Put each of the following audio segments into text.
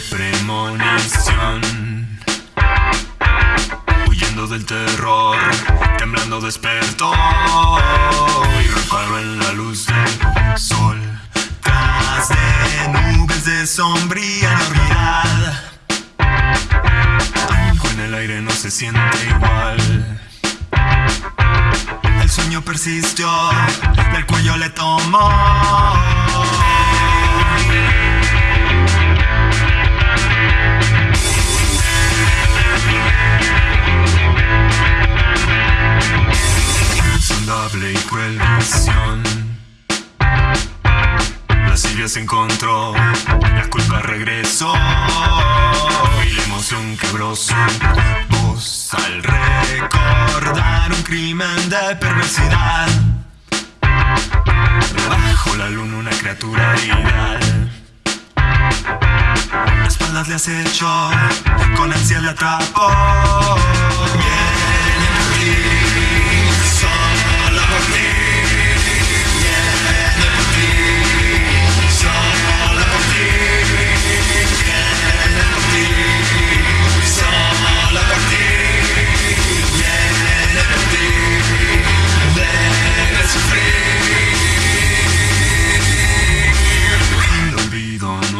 premonición. Huyendo del terror, temblando despertó y reparo en la luz del sol. Tras de nubes de sombría algo en el aire no se siente igual. El sueño persistió, del cuello le tomó. Y cruel visión. La Silvia se encontró, la culpa regresó y la emoción quebró su voz al recordar un crimen de perversidad. Bajo la luna una criatura ideal. La espaldas le acechó, con ansias le atrapó. Viene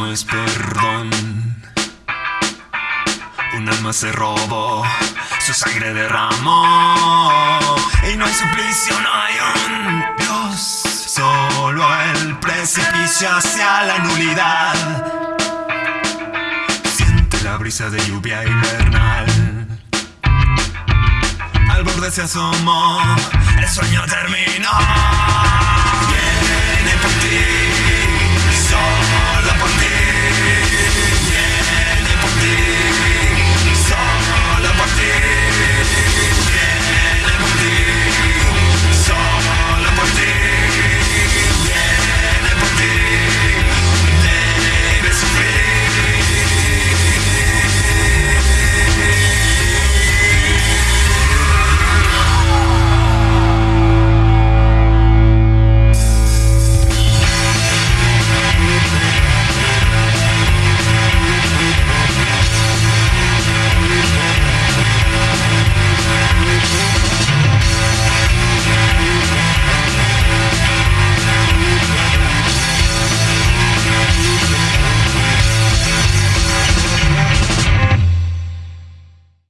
no es perdón. Un alma se robó, su sangre derramó. Y no hay suplicio, no hay un Dios. Solo el precipicio hacia la nulidad. Siente la brisa de lluvia invernal. Al borde se asomó, el sueño terminó.